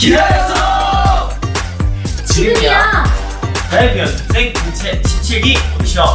기다렸어! 지금이야. 다이비언 생 공채 17기 오디션